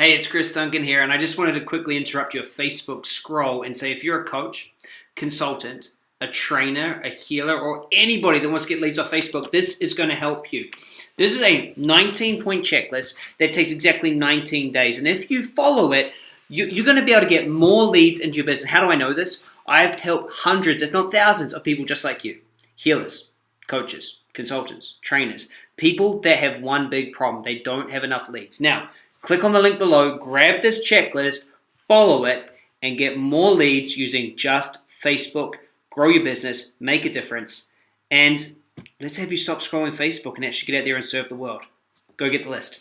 Hey, it's Chris Duncan here, and I just wanted to quickly interrupt your Facebook scroll and say if you're a coach, consultant, a trainer, a healer, or anybody that wants to get leads off Facebook, this is going to help you. This is a 19 point checklist that takes exactly 19 days. And if you follow it, you, are going to be able to get more leads into your business. How do I know this? I've helped hundreds, if not thousands, of people just like you healers, coaches, consultants, trainers, people that have one big problem. They don't have enough leads. Now, Click on the link below, grab this checklist, follow it, and get more leads using just Facebook. Grow your business, make a difference, and let's have you stop scrolling Facebook and actually get out there and serve the world. Go get the list.